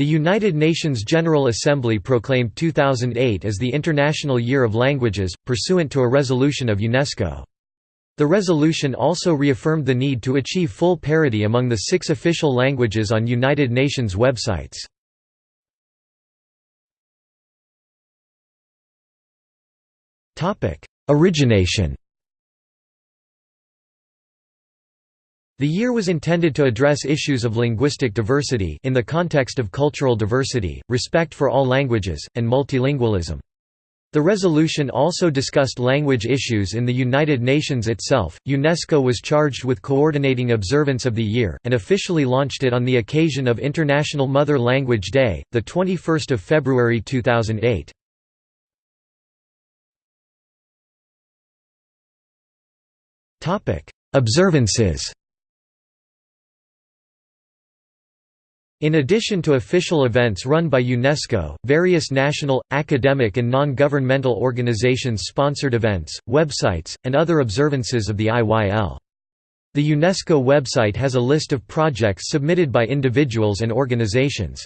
The United Nations General Assembly proclaimed 2008 as the International Year of Languages, pursuant to a resolution of UNESCO. The resolution also reaffirmed the need to achieve full parity among the six official languages on United Nations websites. Origination The year was intended to address issues of linguistic diversity in the context of cultural diversity, respect for all languages, and multilingualism. The resolution also discussed language issues in the United Nations itself. UNESCO was charged with coordinating observance of the year and officially launched it on the occasion of International Mother Language Day, the 21st of February 2008. Topic: Observances. In addition to official events run by UNESCO, various national, academic and non-governmental organizations sponsored events, websites, and other observances of the IYL. The UNESCO website has a list of projects submitted by individuals and organizations.